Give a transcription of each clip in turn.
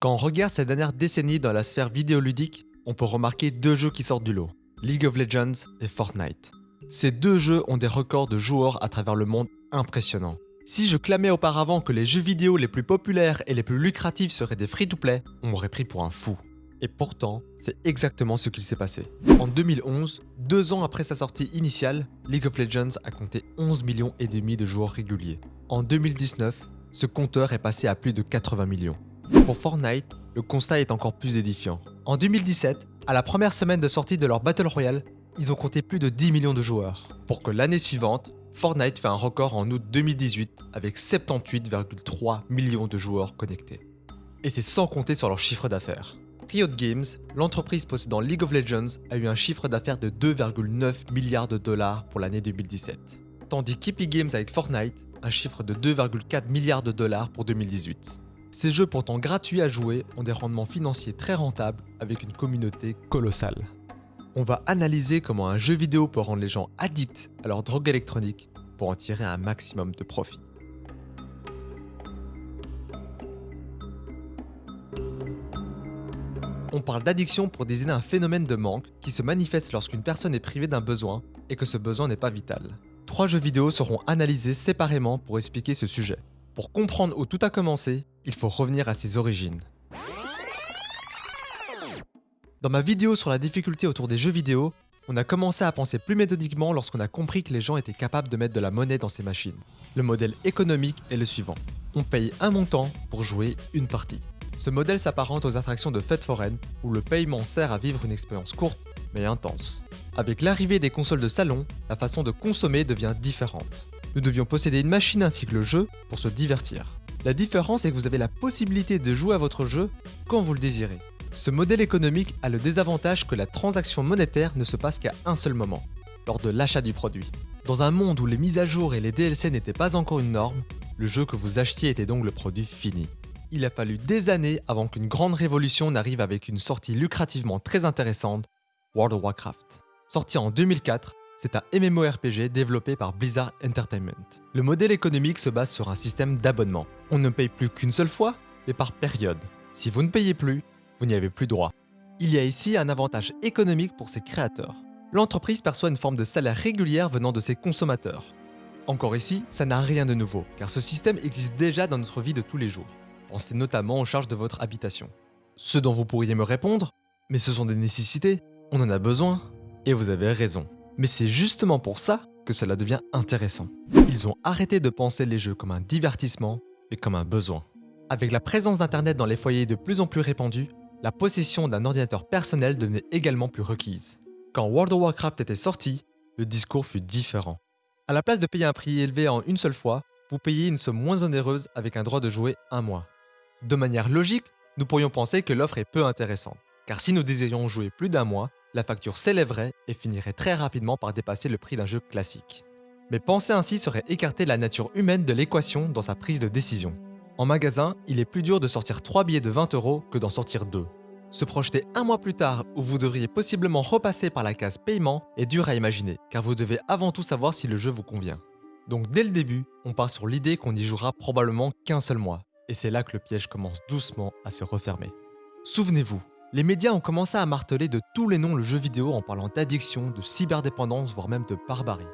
Quand on regarde ces dernières décennies dans la sphère vidéoludique, on peut remarquer deux jeux qui sortent du lot, League of Legends et Fortnite. Ces deux jeux ont des records de joueurs à travers le monde impressionnants. Si je clamais auparavant que les jeux vidéo les plus populaires et les plus lucratifs seraient des free-to-play, on m'aurait pris pour un fou. Et pourtant, c'est exactement ce qu'il s'est passé. En 2011, deux ans après sa sortie initiale, League of Legends a compté 11 millions et demi de joueurs réguliers. En 2019, ce compteur est passé à plus de 80 millions. Pour Fortnite, le constat est encore plus édifiant. En 2017, à la première semaine de sortie de leur Battle Royale, ils ont compté plus de 10 millions de joueurs. Pour que l'année suivante, Fortnite fait un record en août 2018 avec 78,3 millions de joueurs connectés. Et c'est sans compter sur leur chiffre d'affaires. Riot Games, l'entreprise possédant League of Legends, a eu un chiffre d'affaires de 2,9 milliards de dollars pour l'année 2017. Tandis qu'Epic Games avec Fortnite, un chiffre de 2,4 milliards de dollars pour 2018. Ces jeux pourtant gratuits à jouer ont des rendements financiers très rentables avec une communauté colossale. On va analyser comment un jeu vidéo peut rendre les gens addicts à leur drogue électronique pour en tirer un maximum de profit. On parle d'addiction pour désigner un phénomène de manque qui se manifeste lorsqu'une personne est privée d'un besoin et que ce besoin n'est pas vital. Trois jeux vidéo seront analysés séparément pour expliquer ce sujet. Pour comprendre où tout a commencé, il faut revenir à ses origines. Dans ma vidéo sur la difficulté autour des jeux vidéo, on a commencé à penser plus méthodiquement lorsqu'on a compris que les gens étaient capables de mettre de la monnaie dans ces machines. Le modèle économique est le suivant. On paye un montant pour jouer une partie. Ce modèle s'apparente aux attractions de fêtes foraines où le paiement sert à vivre une expérience courte mais intense. Avec l'arrivée des consoles de salon, la façon de consommer devient différente. Nous devions posséder une machine ainsi que le jeu pour se divertir. La différence est que vous avez la possibilité de jouer à votre jeu quand vous le désirez. Ce modèle économique a le désavantage que la transaction monétaire ne se passe qu'à un seul moment, lors de l'achat du produit. Dans un monde où les mises à jour et les DLC n'étaient pas encore une norme, le jeu que vous achetiez était donc le produit fini. Il a fallu des années avant qu'une grande révolution n'arrive avec une sortie lucrativement très intéressante, World of Warcraft. Sorti en 2004, c'est un MMORPG développé par Blizzard Entertainment. Le modèle économique se base sur un système d'abonnement. On ne paye plus qu'une seule fois, mais par période. Si vous ne payez plus, vous n'y avez plus droit. Il y a ici un avantage économique pour ses créateurs. L'entreprise perçoit une forme de salaire régulière venant de ses consommateurs. Encore ici, ça n'a rien de nouveau, car ce système existe déjà dans notre vie de tous les jours. Pensez notamment aux charges de votre habitation. Ce dont vous pourriez me répondre, mais ce sont des nécessités, on en a besoin. Et vous avez raison. Mais c'est justement pour ça que cela devient intéressant. Ils ont arrêté de penser les jeux comme un divertissement, mais comme un besoin. Avec la présence d'Internet dans les foyers de plus en plus répandue, la possession d'un ordinateur personnel devenait également plus requise. Quand World of Warcraft était sorti, le discours fut différent. À la place de payer un prix élevé en une seule fois, vous payez une somme moins onéreuse avec un droit de jouer un mois. De manière logique, nous pourrions penser que l'offre est peu intéressante, car si nous désirions jouer plus d'un mois, la facture s'élèverait et finirait très rapidement par dépasser le prix d'un jeu classique. Mais penser ainsi serait écarter la nature humaine de l'équation dans sa prise de décision. En magasin, il est plus dur de sortir 3 billets de 20 euros que d'en sortir 2. Se projeter un mois plus tard où vous devriez possiblement repasser par la case paiement est dur à imaginer, car vous devez avant tout savoir si le jeu vous convient. Donc dès le début, on part sur l'idée qu'on n'y jouera probablement qu'un seul mois, et c'est là que le piège commence doucement à se refermer. Souvenez-vous, les médias ont commencé à marteler de tous les noms le jeu vidéo en parlant d'addiction, de cyberdépendance, voire même de barbarie.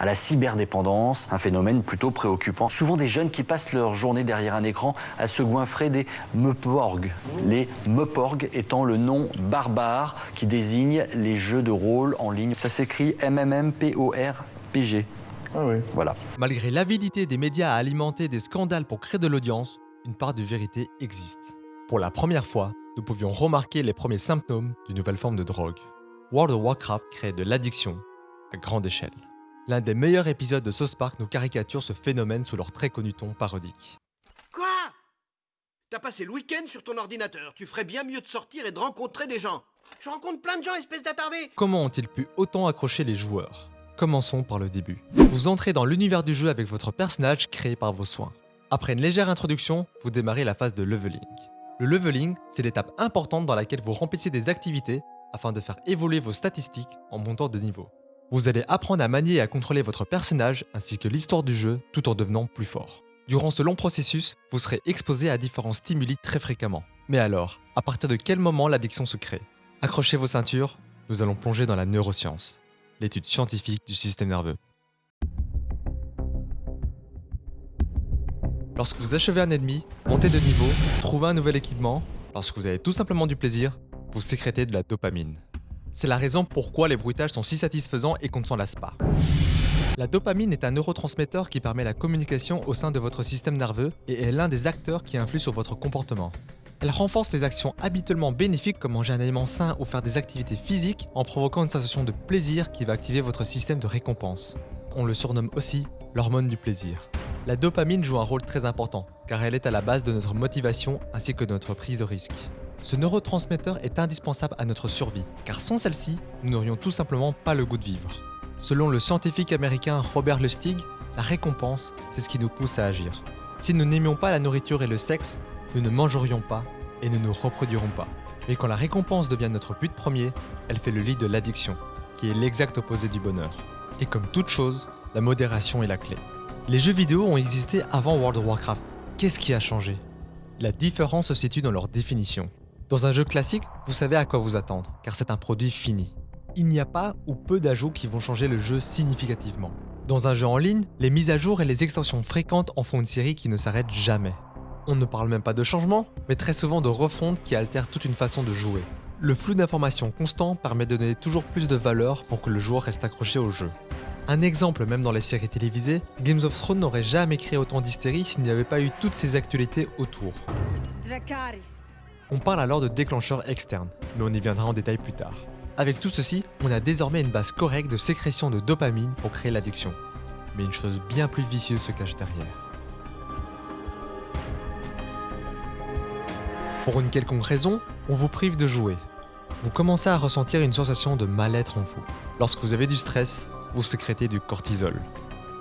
À la cyberdépendance, un phénomène plutôt préoccupant. Souvent des jeunes qui passent leur journée derrière un écran à se goinfrer des meuporg. Les meuporg étant le nom barbare qui désigne les jeux de rôle en ligne. Ça s'écrit MMMPORPG. Ah oui. Voilà. Malgré l'avidité des médias à alimenter des scandales pour créer de l'audience, une part de vérité existe. Pour la première fois, nous pouvions remarquer les premiers symptômes d'une nouvelle forme de drogue. World of Warcraft crée de l'addiction à grande échelle. L'un des meilleurs épisodes de South Park nous caricature ce phénomène sous leur très connu ton parodique. Quoi? T'as passé le week-end sur ton ordinateur. Tu ferais bien mieux de sortir et de rencontrer des gens. Je rencontre plein de gens, espèce d'attardé Comment ont-ils pu autant accrocher les joueurs? Commençons par le début. Vous entrez dans l'univers du jeu avec votre personnage créé par vos soins. Après une légère introduction, vous démarrez la phase de leveling. Le leveling, c'est l'étape importante dans laquelle vous remplissez des activités afin de faire évoluer vos statistiques en montant de niveau. Vous allez apprendre à manier et à contrôler votre personnage ainsi que l'histoire du jeu tout en devenant plus fort. Durant ce long processus, vous serez exposé à différents stimuli très fréquemment. Mais alors, à partir de quel moment l'addiction se crée? Accrochez vos ceintures, nous allons plonger dans la neuroscience, l'étude scientifique du système nerveux. Lorsque vous achevez un ennemi, montez de niveau, trouvez un nouvel équipement, lorsque vous avez tout simplement du plaisir, vous sécrétez de la dopamine. C'est la raison pourquoi les bruitages sont si satisfaisants et qu'on ne s'en lasse pas. La dopamine est un neurotransmetteur qui permet la communication au sein de votre système nerveux et est l'un des acteurs qui influent sur votre comportement. Elle renforce les actions habituellement bénéfiques comme manger un aliment sain ou faire des activités physiques en provoquant une sensation de plaisir qui va activer votre système de récompense. On le surnomme aussi l'hormone du plaisir. La dopamine joue un rôle très important car elle est à la base de notre motivation ainsi que de notre prise de risque. Ce neurotransmetteur est indispensable à notre survie car sans celle-ci, nous n'aurions tout simplement pas le goût de vivre. Selon le scientifique américain Robert Lustig, la récompense, c'est ce qui nous pousse à agir. Si nous n'aimions pas la nourriture et le sexe, nous ne mangerions pas et ne nous reproduirons pas. Mais quand la récompense devient notre but premier, elle fait le lit de l'addiction, qui est l'exact opposé du bonheur. Et comme toute chose, la modération est la clé. Les jeux vidéo ont existé avant World of Warcraft. Qu'est-ce qui a changé? La différence se situe dans leur définition. Dans un jeu classique, vous savez à quoi vous attendre, car c'est un produit fini il n'y a pas ou peu d'ajouts qui vont changer le jeu significativement. Dans un jeu en ligne, les mises à jour et les extensions fréquentes en font une série qui ne s'arrête jamais. On ne parle même pas de changement, mais très souvent de refonte qui altère toute une façon de jouer. Le flux d'informations constant permet de donner toujours plus de valeur pour que le joueur reste accroché au jeu. Un exemple même dans les séries télévisées, Games of Thrones n'aurait jamais créé autant d'hystérie s'il n'y avait pas eu toutes ces actualités autour. On parle alors de déclencheurs externes, mais on y viendra en détail plus tard. Avec tout ceci, on a désormais une base correcte de sécrétion de dopamine pour créer l'addiction. Mais une chose bien plus vicieuse se cache derrière. Pour une quelconque raison, on vous prive de jouer. Vous commencez à ressentir une sensation de mal-être en vous. Lorsque vous avez du stress, vous sécrétez du cortisol.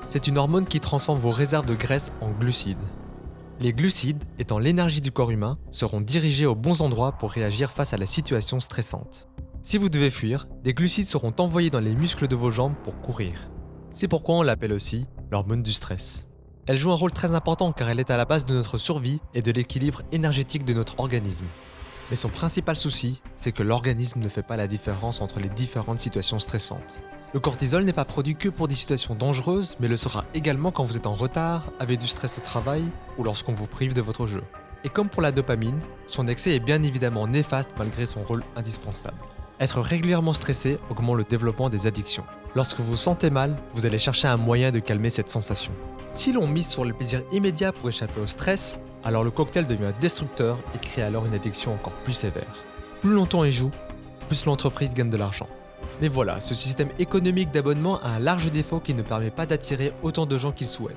C'est une hormone qui transforme vos réserves de graisse en glucides. Les glucides, étant l'énergie du corps humain, seront dirigés aux bons endroits pour réagir face à la situation stressante. Si vous devez fuir, des glucides seront envoyés dans les muscles de vos jambes pour courir. C'est pourquoi on l'appelle aussi l'hormone du stress. Elle joue un rôle très important car elle est à la base de notre survie et de l'équilibre énergétique de notre organisme. Mais son principal souci, c'est que l'organisme ne fait pas la différence entre les différentes situations stressantes. Le cortisol n'est pas produit que pour des situations dangereuses, mais le sera également quand vous êtes en retard, avez du stress au travail ou lorsqu'on vous prive de votre jeu. Et comme pour la dopamine, son excès est bien évidemment néfaste malgré son rôle indispensable. Être régulièrement stressé augmente le développement des addictions. Lorsque vous vous sentez mal, vous allez chercher un moyen de calmer cette sensation. Si l'on mise sur le plaisir immédiat pour échapper au stress, alors le cocktail devient destructeur et crée alors une addiction encore plus sévère. Plus longtemps il joue, plus l'entreprise gagne de l'argent. Mais voilà, ce système économique d'abonnement a un large défaut qui ne permet pas d'attirer autant de gens qu'il souhaite.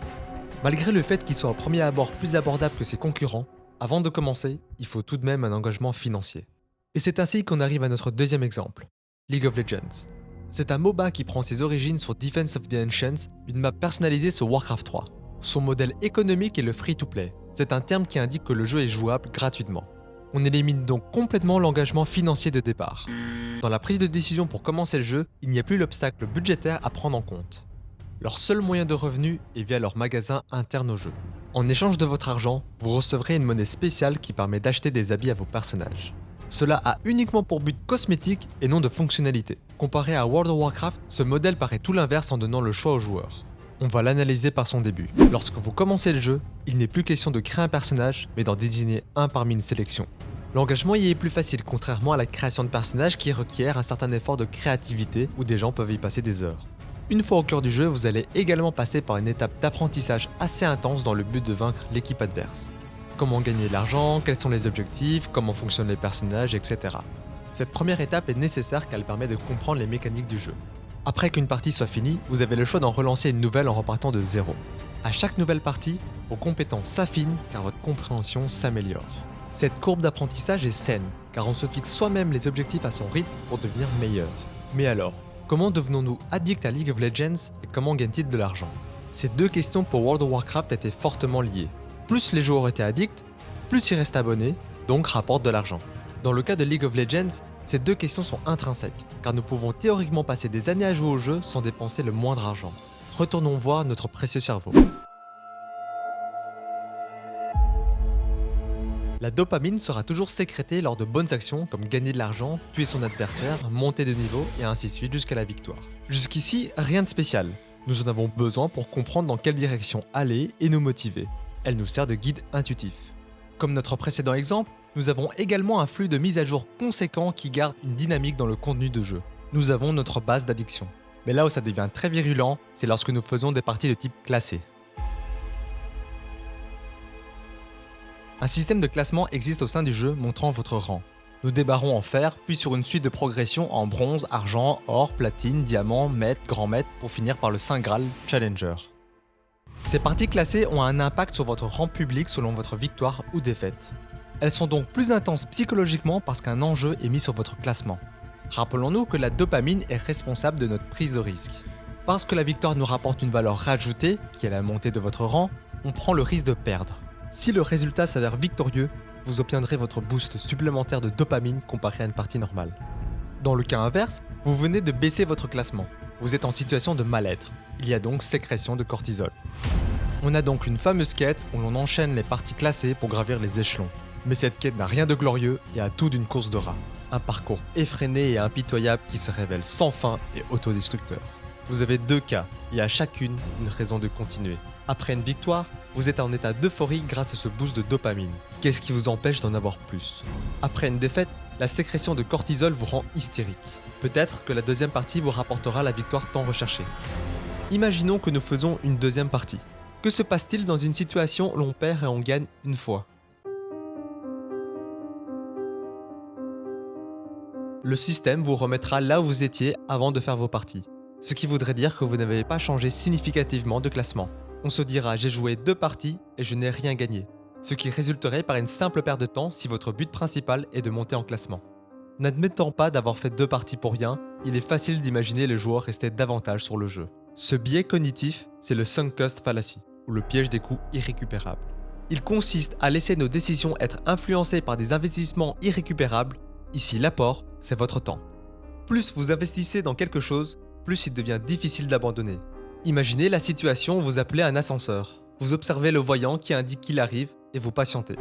Malgré le fait qu'il soit au premier abord plus abordable que ses concurrents, avant de commencer, il faut tout de même un engagement financier. Et c'est ainsi qu'on arrive à notre deuxième exemple, League of Legends. C'est un MOBA qui prend ses origines sur Defense of the Ancients, une map personnalisée sur Warcraft 3. Son modèle économique est le free-to-play. C'est un terme qui indique que le jeu est jouable gratuitement. On élimine donc complètement l'engagement financier de départ. Dans la prise de décision pour commencer le jeu, il n'y a plus l'obstacle budgétaire à prendre en compte. Leur seul moyen de revenu est via leur magasin interne au jeu. En échange de votre argent, vous recevrez une monnaie spéciale qui permet d'acheter des habits à vos personnages. Cela a uniquement pour but cosmétique et non de fonctionnalité. Comparé à World of Warcraft, ce modèle paraît tout l'inverse en donnant le choix aux joueurs. On va l'analyser par son début. Lorsque vous commencez le jeu, il n'est plus question de créer un personnage, mais d'en désigner un parmi une sélection. L'engagement y est plus facile, contrairement à la création de personnages qui requiert un certain effort de créativité où des gens peuvent y passer des heures. Une fois au cœur du jeu, vous allez également passer par une étape d'apprentissage assez intense dans le but de vaincre l'équipe adverse comment gagner de l'argent, quels sont les objectifs, comment fonctionnent les personnages, etc. Cette première étape est nécessaire car elle permet de comprendre les mécaniques du jeu. Après qu'une partie soit finie, vous avez le choix d'en relancer une nouvelle en repartant de zéro. À chaque nouvelle partie, vos compétences s'affinent car votre compréhension s'améliore. Cette courbe d'apprentissage est saine, car on se fixe soi-même les objectifs à son rythme pour devenir meilleur. Mais alors, comment devenons-nous addicts à League of Legends et comment gagne-t-il de l'argent? Ces deux questions pour World of Warcraft étaient fortement liées, plus les joueurs étaient addicts, plus ils restent abonnés, donc rapportent de l'argent. Dans le cas de League of Legends, ces deux questions sont intrinsèques, car nous pouvons théoriquement passer des années à jouer au jeu sans dépenser le moindre argent. Retournons voir notre précieux cerveau. La dopamine sera toujours sécrétée lors de bonnes actions comme gagner de l'argent, tuer son adversaire, monter de niveau et ainsi de suite jusqu'à la victoire. Jusqu'ici, rien de spécial. Nous en avons besoin pour comprendre dans quelle direction aller et nous motiver. Elle nous sert de guide intuitif. Comme notre précédent exemple, nous avons également un flux de mise à jour conséquent qui garde une dynamique dans le contenu de jeu. Nous avons notre base d'addiction. Mais là où ça devient très virulent, c'est lorsque nous faisons des parties de type classé. Un système de classement existe au sein du jeu montrant votre rang. Nous débarrons en fer, puis sur une suite de progression en bronze, argent, or, platine, diamant, maître, grand maître, pour finir par le Saint Graal Challenger. Ces parties classées ont un impact sur votre rang public selon votre victoire ou défaite. Elles sont donc plus intenses psychologiquement parce qu'un enjeu est mis sur votre classement. Rappelons-nous que la dopamine est responsable de notre prise de risque. Parce que la victoire nous rapporte une valeur rajoutée, qui est la montée de votre rang, on prend le risque de perdre. Si le résultat s'avère victorieux, vous obtiendrez votre boost supplémentaire de dopamine comparé à une partie normale. Dans le cas inverse, vous venez de baisser votre classement. Vous êtes en situation de mal-être. Il y a donc sécrétion de cortisol. On a donc une fameuse quête où l'on enchaîne les parties classées pour gravir les échelons. Mais cette quête n'a rien de glorieux et a tout d'une course de rat. Un parcours effréné et impitoyable qui se révèle sans fin et autodestructeur. Vous avez deux cas, et à chacune une raison de continuer. Après une victoire, vous êtes en état d'euphorie grâce à ce boost de dopamine. Qu'est-ce qui vous empêche d'en avoir plus? Après une défaite, la sécrétion de cortisol vous rend hystérique. Peut-être que la deuxième partie vous rapportera la victoire tant recherchée. Imaginons que nous faisons une deuxième partie. Que se passe-t-il dans une situation où l'on perd et on gagne une fois? Le système vous remettra là où vous étiez avant de faire vos parties. Ce qui voudrait dire que vous n'avez pas changé significativement de classement. On se dira j'ai joué deux parties et je n'ai rien gagné. Ce qui résulterait par une simple perte de temps si votre but principal est de monter en classement. N'admettant pas d'avoir fait deux parties pour rien, il est facile d'imaginer le joueur rester davantage sur le jeu. Ce biais cognitif, c'est le sunk cost fallacy, ou le piège des coûts irrécupérables. Il consiste à laisser nos décisions être influencées par des investissements irrécupérables Ici, l'apport, c'est votre temps. Plus vous investissez dans quelque chose, plus il devient difficile d'abandonner. Imaginez la situation où vous appelez un ascenseur. Vous observez le voyant qui indique qu'il arrive et vous patientez.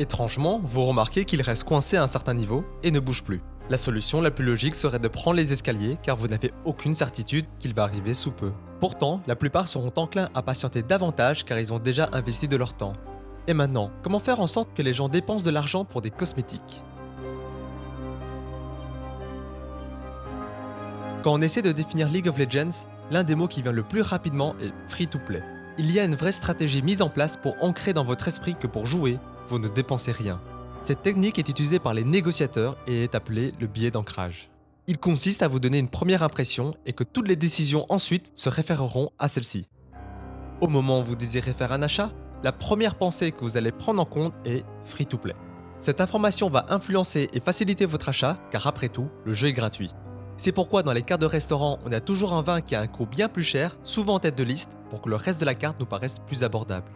Étrangement, vous remarquez qu'il reste coincé à un certain niveau et ne bouge plus. La solution la plus logique serait de prendre les escaliers car vous n'avez aucune certitude qu'il va arriver sous peu. Pourtant, la plupart seront enclins à patienter davantage car ils ont déjà investi de leur temps. Et maintenant, comment faire en sorte que les gens dépensent de l'argent pour des cosmétiques? Quand on essaie de définir League of Legends, l'un des mots qui vient le plus rapidement est free-to-play. Il y a une vraie stratégie mise en place pour ancrer dans votre esprit que pour jouer, vous ne dépensez rien. Cette technique est utilisée par les négociateurs et est appelée le biais d'ancrage. Il consiste à vous donner une première impression et que toutes les décisions ensuite se référeront à celle-ci. Au moment où vous désirez faire un achat, la première pensée que vous allez prendre en compte est free-to-play. Cette information va influencer et faciliter votre achat car après tout, le jeu est gratuit. C'est pourquoi dans les cartes de restaurant, on a toujours un vin qui a un coût bien plus cher, souvent en tête de liste, pour que le reste de la carte nous paraisse plus abordable.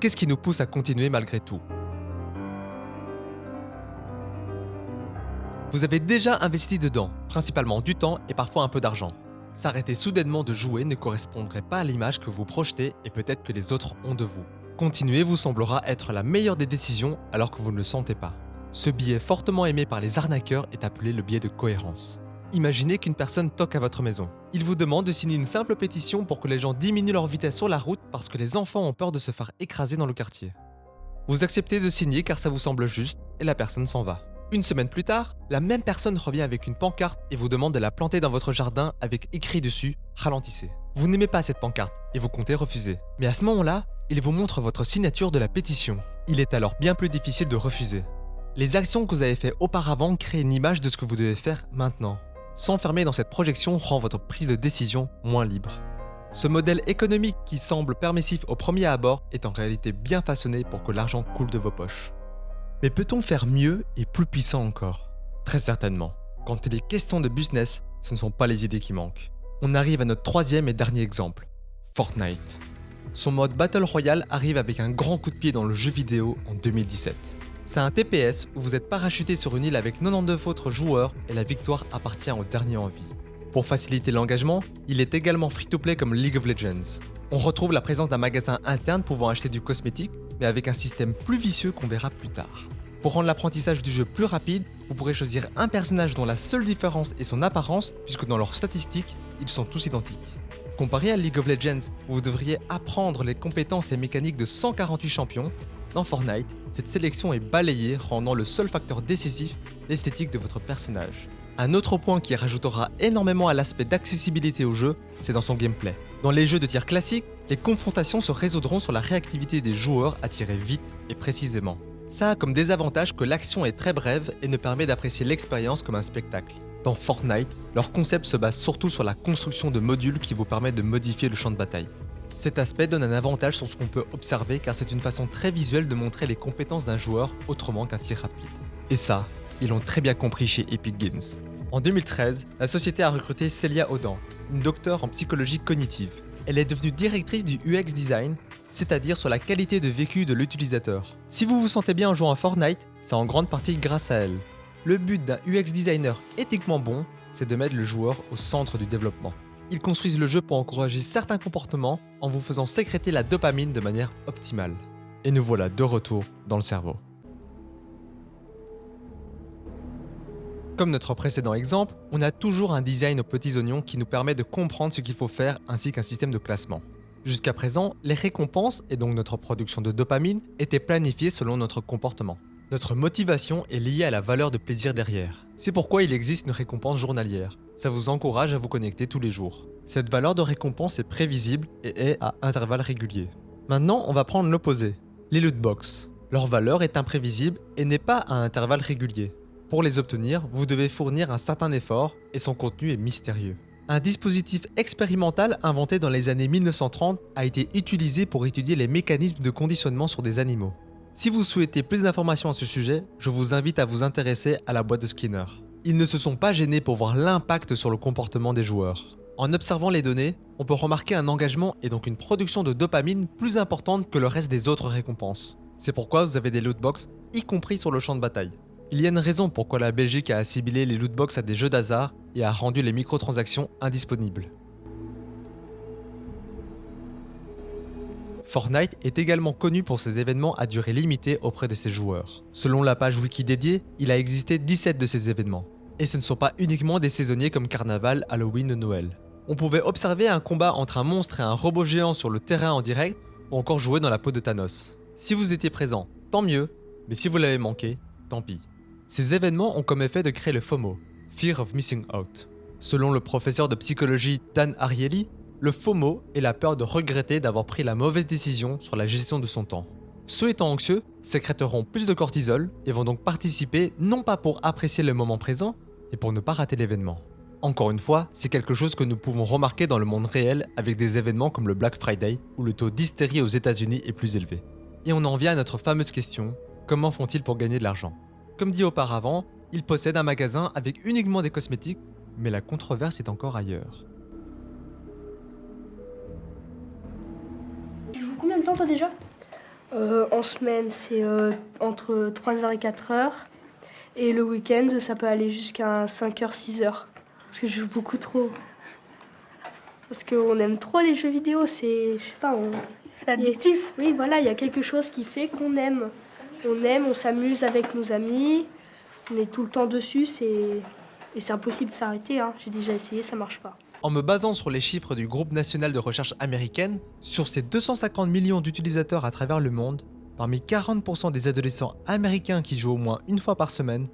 Qu'est-ce qui nous pousse à continuer malgré tout? Vous avez déjà investi dedans, principalement du temps et parfois un peu d'argent. S'arrêter soudainement de jouer ne correspondrait pas à l'image que vous projetez et peut-être que les autres ont de vous. Continuer vous semblera être la meilleure des décisions alors que vous ne le sentez pas. Ce biais fortement aimé par les arnaqueurs est appelé le biais de cohérence. Imaginez qu'une personne toque à votre maison. Il vous demande de signer une simple pétition pour que les gens diminuent leur vitesse sur la route parce que les enfants ont peur de se faire écraser dans le quartier. Vous acceptez de signer car ça vous semble juste et la personne s'en va. Une semaine plus tard, la même personne revient avec une pancarte et vous demande de la planter dans votre jardin avec écrit dessus « Ralentissez ». Vous n'aimez pas cette pancarte et vous comptez refuser. Mais à ce moment-là, il vous montre votre signature de la pétition. Il est alors bien plus difficile de refuser. Les actions que vous avez faites auparavant créent une image de ce que vous devez faire maintenant. S'enfermer dans cette projection rend votre prise de décision moins libre. Ce modèle économique qui semble permissif au premier abord est en réalité bien façonné pour que l'argent coule de vos poches. Mais peut-on faire mieux et plus puissant encore? Très certainement. Quand il est question de business, ce ne sont pas les idées qui manquent. On arrive à notre troisième et dernier exemple, Fortnite. Son mode Battle Royale arrive avec un grand coup de pied dans le jeu vidéo en 2017. C'est un TPS où vous êtes parachuté sur une île avec 92 autres joueurs et la victoire appartient au dernier en vie. Pour faciliter l'engagement, il est également free-to-play comme League of Legends. On retrouve la présence d'un magasin interne pouvant acheter du cosmétique, mais avec un système plus vicieux qu'on verra plus tard. Pour rendre l'apprentissage du jeu plus rapide, vous pourrez choisir un personnage dont la seule différence est son apparence, puisque dans leurs statistiques, ils sont tous identiques. Comparé à League of Legends, où vous devriez apprendre les compétences et mécaniques de 148 champions, dans Fortnite, cette sélection est balayée, rendant le seul facteur décisif l'esthétique de votre personnage. Un autre point qui rajoutera énormément à l'aspect d'accessibilité au jeu, c'est dans son gameplay. Dans les jeux de tir classiques, les confrontations se résoudront sur la réactivité des joueurs à tirer vite et précisément. Ça a comme désavantage que l'action est très brève et ne permet d'apprécier l'expérience comme un spectacle. Dans Fortnite, leur concept se base surtout sur la construction de modules qui vous permettent de modifier le champ de bataille. Cet aspect donne un avantage sur ce qu'on peut observer car c'est une façon très visuelle de montrer les compétences d'un joueur autrement qu'un tir rapide. Et ça, ils l'ont très bien compris chez Epic Games. En 2013, la société a recruté Celia Odan, une docteure en psychologie cognitive. Elle est devenue directrice du UX design c'est-à-dire sur la qualité de vécu de l'utilisateur. Si vous vous sentez bien en jouant à Fortnite, c'est en grande partie grâce à elle. Le but d'un UX designer éthiquement bon, c'est de mettre le joueur au centre du développement. Ils construisent le jeu pour encourager certains comportements en vous faisant sécréter la dopamine de manière optimale. Et nous voilà de retour dans le cerveau. Comme notre précédent exemple, on a toujours un design aux petits oignons qui nous permet de comprendre ce qu'il faut faire ainsi qu'un système de classement. Jusqu'à présent, les récompenses, et donc notre production de dopamine, étaient planifiées selon notre comportement. Notre motivation est liée à la valeur de plaisir derrière. C'est pourquoi il existe une récompense journalière. Ça vous encourage à vous connecter tous les jours. Cette valeur de récompense est prévisible et est à intervalles réguliers. Maintenant, on va prendre l'opposé, les loot box. Leur valeur est imprévisible et n'est pas à intervalles réguliers. Pour les obtenir, vous devez fournir un certain effort et son contenu est mystérieux. Un dispositif expérimental inventé dans les années 1930 a été utilisé pour étudier les mécanismes de conditionnement sur des animaux. Si vous souhaitez plus d'informations à ce sujet, je vous invite à vous intéresser à la boîte de Skinner. Ils ne se sont pas gênés pour voir l'impact sur le comportement des joueurs. En observant les données, on peut remarquer un engagement et donc une production de dopamine plus importante que le reste des autres récompenses. C'est pourquoi vous avez des lootbox, y compris sur le champ de bataille. Il y a une raison pourquoi la Belgique a assimilé les lootbox à des jeux d'hasard et a rendu les microtransactions indisponibles. Fortnite est également connu pour ses événements à durée limitée auprès de ses joueurs. Selon la page wiki dédiée, il a existé 17 de ces événements. Et ce ne sont pas uniquement des saisonniers comme Carnaval, Halloween ou Noël. On pouvait observer un combat entre un monstre et un robot géant sur le terrain en direct, ou encore jouer dans la peau de Thanos. Si vous étiez présent, tant mieux, mais si vous l'avez manqué, tant pis. Ces événements ont comme effet de créer le FOMO, Fear of Missing Out. Selon le professeur de psychologie Dan Ariely, le FOMO est la peur de regretter d'avoir pris la mauvaise décision sur la gestion de son temps. Ceux étant anxieux sécréteront plus de cortisol et vont donc participer non pas pour apprécier le moment présent, mais pour ne pas rater l'événement. Encore une fois, c'est quelque chose que nous pouvons remarquer dans le monde réel avec des événements comme le Black Friday où le taux d'hystérie aux États-Unis est plus élevé. Et on en vient à notre fameuse question, comment font-ils pour gagner de l'argent? Comme dit auparavant, il possède un magasin avec uniquement des cosmétiques, mais la controverse est encore ailleurs. Temps toi déjà Euh, en semaine, c'est euh, entre 3h et 4h. Et le week-end, ça peut aller jusqu'à 5h, 6h. Parce que je joue beaucoup trop. Parce qu'on aime trop les jeux vidéo, c'est. Je sais pas, on... C'est addictif. Oui, voilà, il y a quelque chose qui fait qu'on aime. On aime, on s'amuse avec nos amis. On est tout le temps dessus, c'est. Et c'est impossible de s'arrêter, hein. J'ai déjà essayé, ça marche pas. En me basant sur les chiffres du groupe national de recherche américaine, sur ces 250 millions d'utilisateurs à travers le monde, parmi 40% des adolescents américains qui jouent au moins une fois par semaine,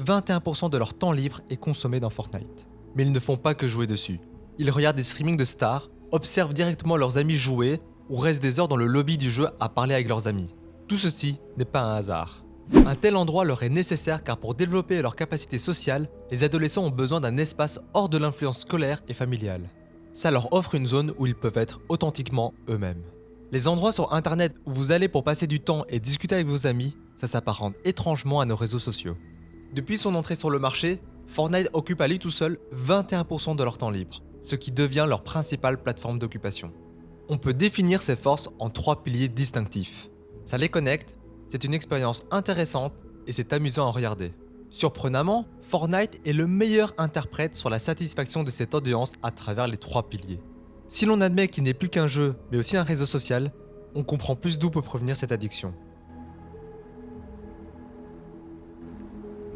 21% de leur temps libre est consommé dans Fortnite. Mais ils ne font pas que jouer dessus. Ils regardent des streamings de stars, observent directement leurs amis jouer ou restent des heures dans le lobby du jeu à parler avec leurs amis. Tout ceci n'est pas un hasard. Un tel endroit leur est nécessaire car pour développer leur capacité sociale, les adolescents ont besoin d'un espace hors de l'influence scolaire et familiale. Ça leur offre une zone où ils peuvent être authentiquement eux-mêmes. Les endroits sur internet où vous allez pour passer du temps et discuter avec vos amis, ça s'apparente étrangement à nos réseaux sociaux. Depuis son entrée sur le marché, Fortnite occupe à lui tout seul 21% de leur temps libre, ce qui devient leur principale plateforme d'occupation. On peut définir ces forces en trois piliers distinctifs. Ça les connecte, c'est une expérience intéressante et c'est amusant à regarder. Surprenamment, Fortnite est le meilleur interprète sur la satisfaction de cette audience à travers les trois piliers. Si l'on admet qu'il n'est plus qu'un jeu, mais aussi un réseau social, on comprend plus d'où peut provenir cette addiction.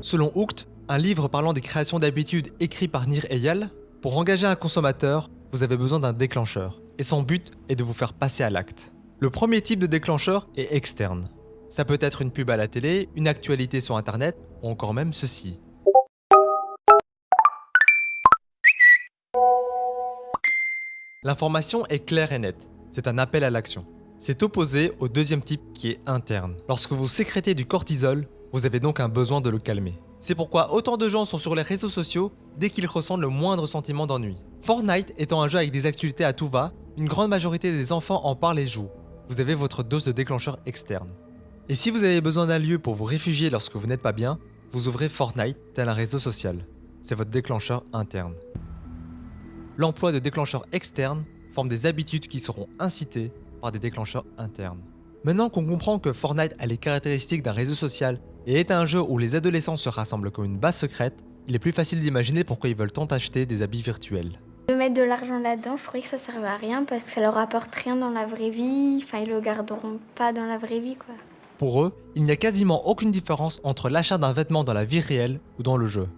Selon Hooked, un livre parlant des créations d'habitudes écrit par Nir Eyal, pour engager un consommateur, vous avez besoin d'un déclencheur, et son but est de vous faire passer à l'acte. Le premier type de déclencheur est externe. Ça peut être une pub à la télé, une actualité sur internet, ou encore même ceci. L'information est claire et nette. C'est un appel à l'action. C'est opposé au deuxième type qui est interne. Lorsque vous sécrétez du cortisol, vous avez donc un besoin de le calmer. C'est pourquoi autant de gens sont sur les réseaux sociaux dès qu'ils ressentent le moindre sentiment d'ennui. Fortnite étant un jeu avec des actualités à tout va, une grande majorité des enfants en parlent et jouent. Vous avez votre dose de déclencheur externe. Et si vous avez besoin d'un lieu pour vous réfugier lorsque vous n'êtes pas bien, vous ouvrez Fortnite tel un réseau social. C'est votre déclencheur interne. L'emploi de déclencheurs externes forme des habitudes qui seront incitées par des déclencheurs internes. Maintenant qu'on comprend que Fortnite a les caractéristiques d'un réseau social et est un jeu où les adolescents se rassemblent comme une base secrète, il est plus facile d'imaginer pourquoi ils veulent tant acheter des habits virtuels. De mettre de l'argent là-dedans, je croyais que ça servait à rien parce que ça leur apporte rien dans la vraie vie. Enfin, ils le garderont pas dans la vraie vie, quoi. Pour eux, il n'y a quasiment aucune différence entre l'achat d'un vêtement dans la vie réelle ou dans le jeu.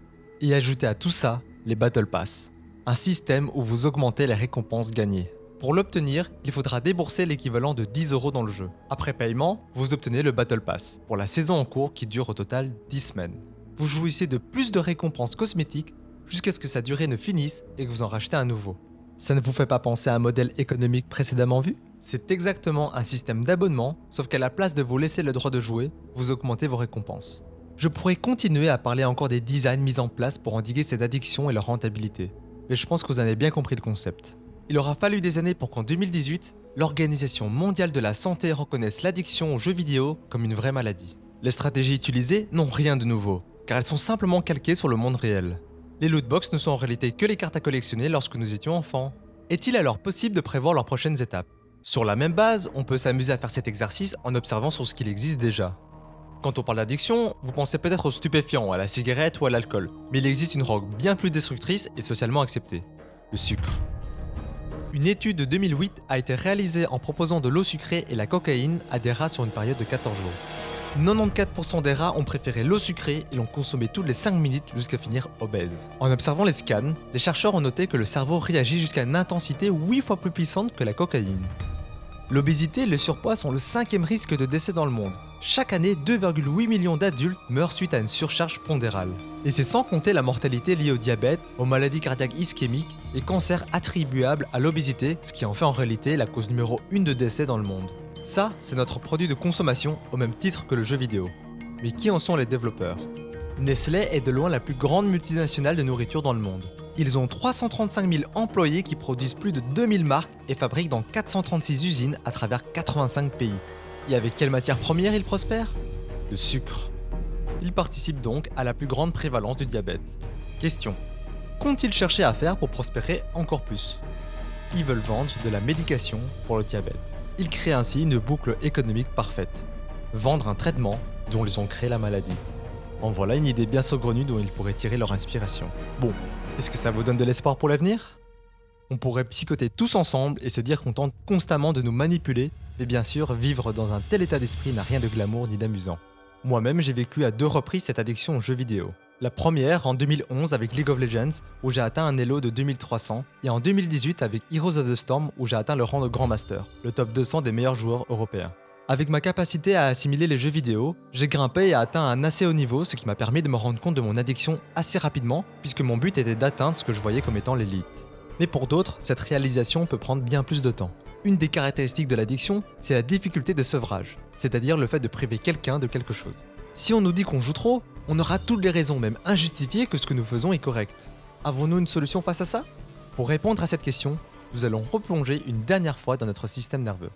Et ajoutez à tout ça les Battle Pass un système où vous augmentez les récompenses gagnées. Pour l'obtenir, il faudra débourser l'équivalent de 10 euros dans le jeu. Après paiement, vous obtenez le Battle Pass, pour la saison en cours qui dure au total 10 semaines. Vous jouissez de plus de récompenses cosmétiques jusqu'à ce que sa durée ne finisse et que vous en rachetez un nouveau. Ça ne vous fait pas penser à un modèle économique précédemment vu? C'est exactement un système d'abonnement, sauf qu'à la place de vous laisser le droit de jouer, vous augmentez vos récompenses. Je pourrais continuer à parler encore des designs mis en place pour endiguer cette addiction et leur rentabilité mais je pense que vous avez bien compris le concept. Il aura fallu des années pour qu'en 2018, l'Organisation mondiale de la santé reconnaisse l'addiction aux jeux vidéo comme une vraie maladie. Les stratégies utilisées n'ont rien de nouveau, car elles sont simplement calquées sur le monde réel. Les lootbox ne sont en réalité que les cartes à collectionner lorsque nous étions enfants. Est-il alors possible de prévoir leurs prochaines étapes? Sur la même base, on peut s'amuser à faire cet exercice en observant sur ce qu'il existe déjà. Quand on parle d'addiction, vous pensez peut-être aux stupéfiants, à la cigarette ou à l'alcool, mais il existe une drogue bien plus destructrice et socialement acceptée, le sucre. Une étude de 2008 a été réalisée en proposant de l'eau sucrée et la cocaïne à des rats sur une période de 14 jours. 94% des rats ont préféré l'eau sucrée et l'ont consommée toutes les 5 minutes jusqu'à finir obèse. En observant les scans, des chercheurs ont noté que le cerveau réagit jusqu'à une intensité 8 fois plus puissante que la cocaïne. L'obésité et le surpoids sont le cinquième risque de décès dans le monde. Chaque année, 2,8 millions d'adultes meurent suite à une surcharge pondérale. Et c'est sans compter la mortalité liée au diabète, aux maladies cardiaques ischémiques et cancers attribuables à l'obésité, ce qui en fait en réalité la cause numéro 1 de décès dans le monde. Ça, c'est notre produit de consommation au même titre que le jeu vidéo. Mais qui en sont les développeurs? Nestlé est de loin la plus grande multinationale de nourriture dans le monde. Ils ont 335 000 employés qui produisent plus de 2000 marques et fabriquent dans 436 usines à travers 85 pays. Et avec quelle matière première ils prospèrent? Le sucre. Ils participent donc à la plus grande prévalence du diabète. Question. Qu'ont-ils cherché à faire pour prospérer encore plus? Ils veulent vendre de la médication pour le diabète. Ils créent ainsi une boucle économique parfaite. Vendre un traitement dont ils ont créé la maladie. En voilà une idée bien saugrenue dont ils pourraient tirer leur inspiration. Bon, est-ce que ça vous donne de l'espoir pour l'avenir? On pourrait psychoter tous ensemble et se dire qu'on tente constamment de nous manipuler, mais bien sûr, vivre dans un tel état d'esprit n'a rien de glamour ni d'amusant. Moi-même, j'ai vécu à deux reprises cette addiction aux jeux vidéo. La première en 2011 avec League of Legends, où j'ai atteint un elo de 2300, et en 2018 avec Heroes of the Storm, où j'ai atteint le rang de Grand Master, le top 200 des meilleurs joueurs européens. Avec ma capacité à assimiler les jeux vidéo, j'ai grimpé et atteint un assez haut niveau, ce qui m'a permis de me rendre compte de mon addiction assez rapidement, puisque mon but était d'atteindre ce que je voyais comme étant l'élite. Mais pour d'autres, cette réalisation peut prendre bien plus de temps. Une des caractéristiques de l'addiction, c'est la difficulté de sevrage, c'est-à-dire le fait de priver quelqu'un de quelque chose. Si on nous dit qu'on joue trop, on aura toutes les raisons, même injustifiées, que ce que nous faisons est correct. Avons-nous une solution face à ça? Pour répondre à cette question, nous allons replonger une dernière fois dans notre système nerveux.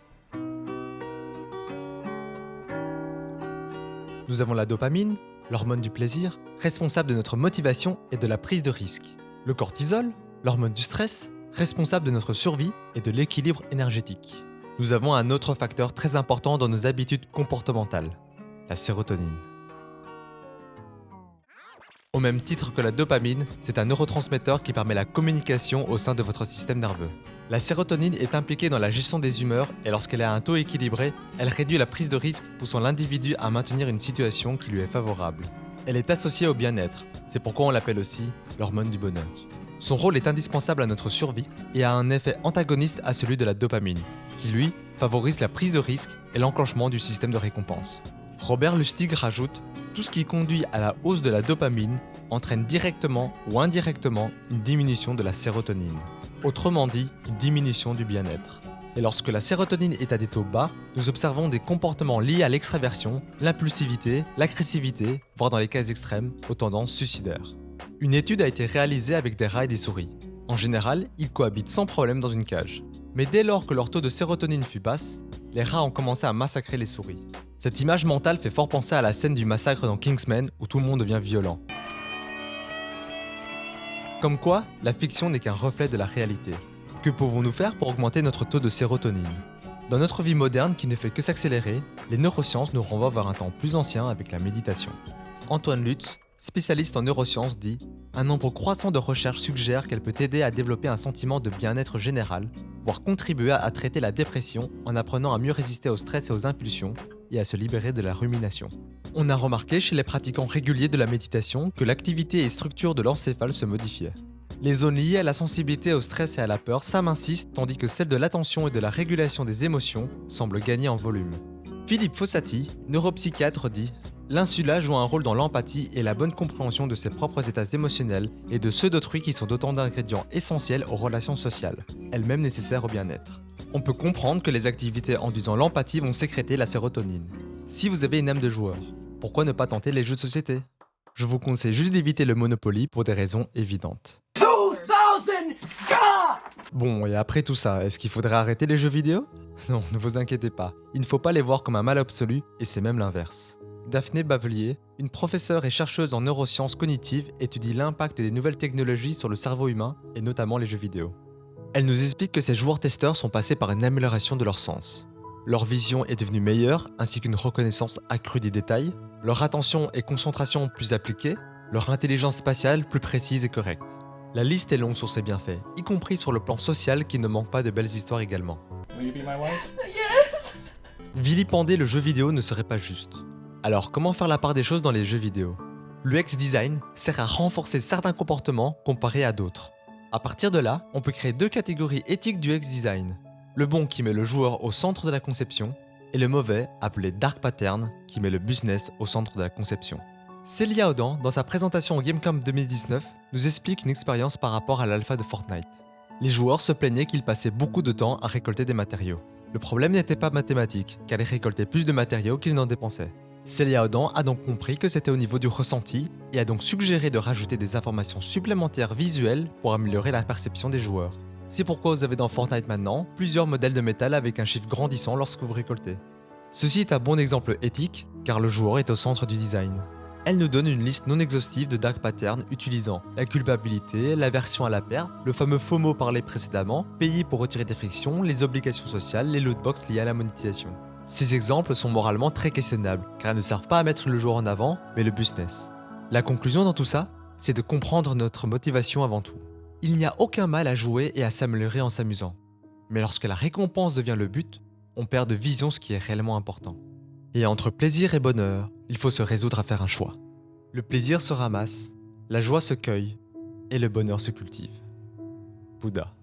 Nous avons la dopamine, l'hormone du plaisir, responsable de notre motivation et de la prise de risque. Le cortisol, l'hormone du stress, responsable de notre survie et de l'équilibre énergétique. Nous avons un autre facteur très important dans nos habitudes comportementales, la sérotonine. Au même titre que la dopamine, c'est un neurotransmetteur qui permet la communication au sein de votre système nerveux. La sérotonine est impliquée dans la gestion des humeurs et lorsqu'elle à un taux équilibré, elle réduit la prise de risque poussant l'individu à maintenir une situation qui lui est favorable. Elle est associée au bien-être, c'est pourquoi on l'appelle aussi l'hormone du bonheur. Son rôle est indispensable à notre survie et a un effet antagoniste à celui de la dopamine, qui lui favorise la prise de risque et l'enclenchement du système de récompense. Robert Lustig rajoute Tout ce qui conduit à la hausse de la dopamine entraîne directement ou indirectement une diminution de la sérotonine. Autrement dit, une diminution du bien-être. Et lorsque la sérotonine est à des taux bas, nous observons des comportements liés à l'extraversion, l'impulsivité, l'agressivité, voire dans les cas extrêmes, aux tendances suicidaires. Une étude a été réalisée avec des rats et des souris. En général, ils cohabitent sans problème dans une cage. Mais dès lors que leur taux de sérotonine fut basse, les rats ont commencé à massacrer les souris. Cette image mentale fait fort penser à la scène du massacre dans Kingsman où tout le monde devient violent. Comme quoi, la fiction n'est qu'un reflet de la réalité. Que pouvons-nous faire pour augmenter notre taux de sérotonine? Dans notre vie moderne qui ne fait que s'accélérer, les neurosciences nous renvoient vers un temps plus ancien avec la méditation. Antoine Lutz, spécialiste en neurosciences, dit Un nombre croissant de recherches suggère qu'elle peut aider à développer un sentiment de bien-être général, voire contribuer à traiter la dépression en apprenant à mieux résister au stress et aux impulsions et à se libérer de la rumination. On a remarqué chez les pratiquants réguliers de la méditation que l'activité et structure de l'encéphale se modifiaient. Les zones liées à la sensibilité au stress et à la peur s'amincissent tandis que celles de l'attention et de la régulation des émotions semblent gagner en volume. Philippe Fossati, neuropsychiatre, dit L'insula joue un rôle dans l'empathie et la bonne compréhension de ses propres états émotionnels et de ceux d'autrui qui sont autant d'ingrédients essentiels aux relations sociales, elles-mêmes nécessaires au bien-être. On peut comprendre que les activités induisant l'empathie vont sécréter la sérotonine. Si vous avez une âme de joueur, pourquoi ne pas tenter les jeux de société? Je vous conseille juste d'éviter le Monopoly pour des raisons évidentes. Bon, et après tout ça, est-ce qu'il faudrait arrêter les jeux vidéo? Non, ne vous inquiétez pas, il ne faut pas les voir comme un mal absolu, et c'est même l'inverse. Daphné Bavelier, une professeure et chercheuse en neurosciences cognitives, étudie l'impact des nouvelles technologies sur le cerveau humain, et notamment les jeux vidéo. Elle nous explique que ces joueurs-testeurs sont passés par une amélioration de leur sens. Leur vision est devenue meilleure, ainsi qu'une reconnaissance accrue des détails, leur attention et concentration plus appliquées, leur intelligence spatiale plus précise et correcte. La liste est longue sur ses bienfaits, y compris sur le plan social qui ne manque pas de belles histoires également. Vilipender le jeu vidéo ne serait pas juste. Alors comment faire la part des choses dans les jeux vidéo? L'UX design sert à renforcer certains comportements comparés à d'autres. À partir de là, on peut créer deux catégories éthiques du UX design. Le bon qui met le joueur au centre de la conception et le mauvais appelé dark pattern qui met le business au centre de la conception. Célia Odan, dans sa présentation au Gamecamp 2019, nous explique une expérience par rapport à l'alpha de Fortnite. Les joueurs se plaignaient qu'ils passaient beaucoup de temps à récolter des matériaux. Le problème n'était pas mathématique, car ils récoltaient plus de matériaux qu'ils n'en dépensaient. Celia Odan a donc compris que c'était au niveau du ressenti et a donc suggéré de rajouter des informations supplémentaires visuelles pour améliorer la perception des joueurs. C'est pourquoi vous avez dans Fortnite maintenant plusieurs modèles de métal avec un chiffre grandissant lorsque vous récoltez. Ceci est un bon exemple éthique car le joueur est au centre du design. Elle nous donne une liste non exhaustive de dark patterns utilisant la culpabilité, l'aversion à la perte, le fameux FOMO parlé précédemment, payer pour retirer des frictions, les obligations sociales, les lootbox liées à la monétisation. Ces exemples sont moralement très questionnables, car ils ne servent pas à mettre le joueur en avant, mais le business. La conclusion dans tout ça, c'est de comprendre notre motivation avant tout. Il n'y a aucun mal à jouer et à s'améliorer en s'amusant. Mais lorsque la récompense devient le but, on perd de vision ce qui est réellement important. Et entre plaisir et bonheur, il faut se résoudre à faire un choix. Le plaisir se ramasse, la joie se cueille et le bonheur se cultive. Bouddha.